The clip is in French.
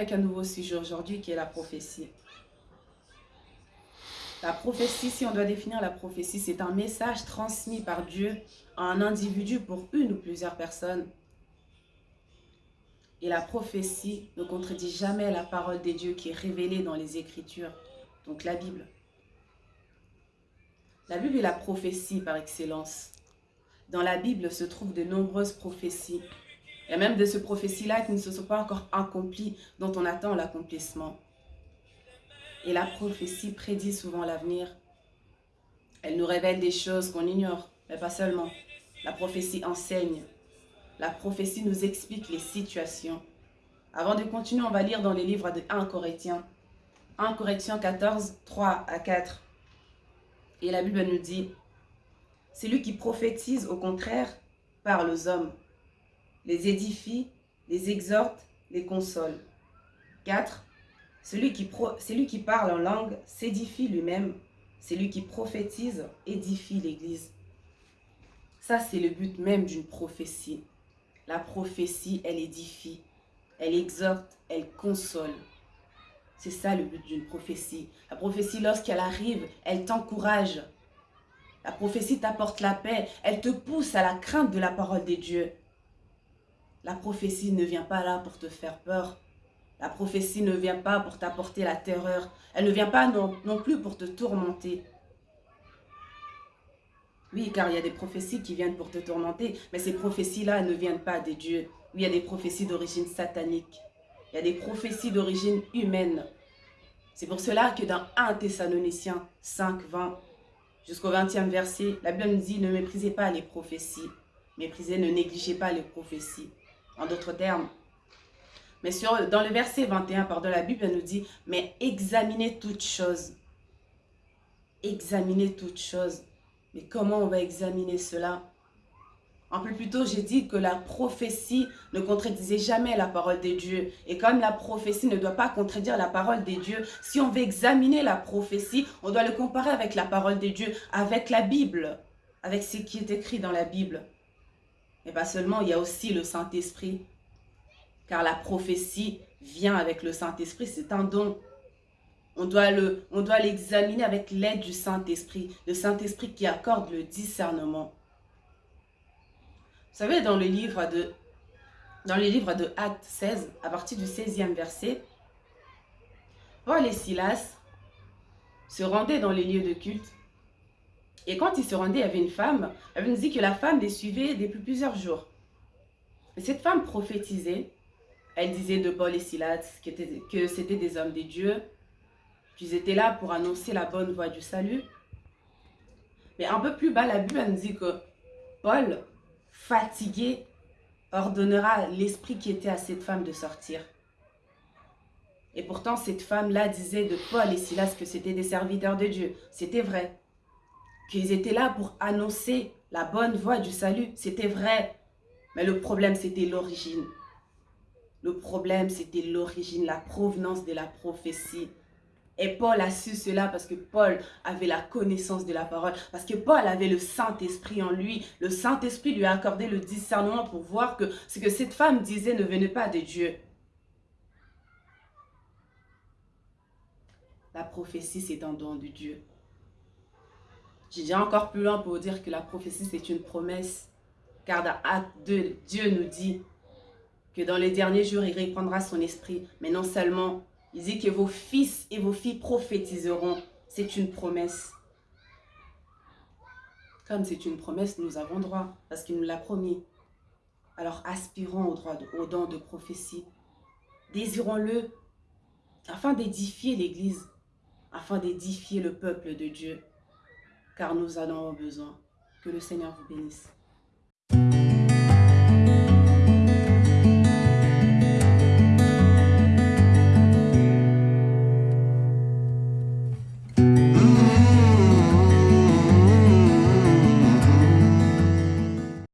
avec un nouveau sujet aujourd'hui qui est la prophétie. La prophétie, si on doit définir la prophétie, c'est un message transmis par Dieu à un individu pour une ou plusieurs personnes. Et la prophétie ne contredit jamais la parole des dieux qui est révélée dans les Écritures, donc la Bible. La Bible est la prophétie par excellence. Dans la Bible se trouvent de nombreuses prophéties. Et même de ces prophéties-là qui ne se sont pas encore accomplies, dont on attend l'accomplissement. Et la prophétie prédit souvent l'avenir. Elle nous révèle des choses qu'on ignore, mais pas seulement. La prophétie enseigne. La prophétie nous explique les situations. Avant de continuer, on va lire dans les livres de 1 Corinthiens. 1 Corinthiens 14, 3 à 4. Et la Bible nous dit, c'est lui qui prophétise, au contraire, parle aux hommes, les édifie, les exhorte, les console. 4. Celui qui, parle en langue s'édifie lui-même. Celui qui prophétise édifie l'Église. Ça, c'est le but même d'une prophétie. La prophétie, elle édifie, elle exhorte, elle console. C'est ça le but d'une prophétie. La prophétie, lorsqu'elle arrive, elle t'encourage, la prophétie t'apporte la paix. Elle te pousse à la crainte de la parole des dieux. La prophétie ne vient pas là pour te faire peur. La prophétie ne vient pas pour t'apporter la terreur. Elle ne vient pas non, plus pour te tourmenter. Oui, car il y a des prophéties qui viennent pour te tourmenter, mais ces prophéties-là ne viennent pas des dieux. Oui, il y a des prophéties d'origine satanique. Il y a des prophéties d'origine humaine. C'est pour cela que dans 1 Thessaloniciens 5, 20, jusqu'au 20e verset, la Bible nous dit ne méprisez pas les prophéties. Méprisez, ne négligez pas les prophéties. En d'autres termes. Mais sur, dans le verset 21, pardon, la Bible nous dit mais examinez toutes choses. Examinez toutes choses. Mais comment on va examiner cela? Un peu plus tôt, j'ai dit que la prophétie ne contredisait jamais la parole des dieux. Et comme la prophétie ne doit pas contredire la parole des dieux, si on veut examiner la prophétie, on doit le comparer avec la parole des dieux, avec la Bible, avec ce qui est écrit dans la Bible. Et pas seulement, il y a aussi le Saint-Esprit. Car la prophétie vient avec le Saint-Esprit, c'est un don. On doit l'examiner avec l'aide du Saint-Esprit, le Saint-Esprit qui accorde le discernement. Vous savez, dans le livre de, dans les livres de Actes 16, à partir du 16e verset, Paul et Silas se rendaient dans les lieux de culte. Et quand ils se rendaient, il y avait une femme. Elle nous dit que la femme les suivait depuis plusieurs jours. Et cette femme prophétisait. Elle disait de Paul et Silas que c'était des hommes des dieux, qu'ils étaient là pour annoncer la bonne voie du salut. Mais un peu plus bas, la Bible nous dit que Paul fatigué, ordonnera l'esprit qui était à cette femme de sortir. Et pourtant, cette femme-là disait de Paul et Silas que c'était des serviteurs de Dieu. C'était vrai. Qu'ils étaient là pour annoncer la bonne voie du salut. C'était vrai. Mais le problème, c'était l'origine. Le problème, c'était l'origine, la provenance de la prophétie. Et Paul a su cela parce que Paul avait la connaissance de la parole, parce que Paul avait le Saint-Esprit en lui. Le Saint-Esprit lui a accordé le discernement pour voir que ce que cette femme disait ne venait pas de Dieu. La prophétie, c'est un don de Dieu. J'ai encore plus loin pour dire que la prophétie, c'est une promesse. Car dans Acte 2, Dieu nous dit que dans les derniers jours, il reprendra son esprit. Mais non seulement il dit que vos fils et vos filles prophétiseront. C'est une promesse. Comme c'est une promesse, nous avons droit, parce qu'il nous l'a promis. Alors aspirons au, droit au don de prophétie. Désirons-le afin d'édifier l'Église, afin d'édifier le peuple de Dieu, car nous en avons besoin. Que le Seigneur vous bénisse.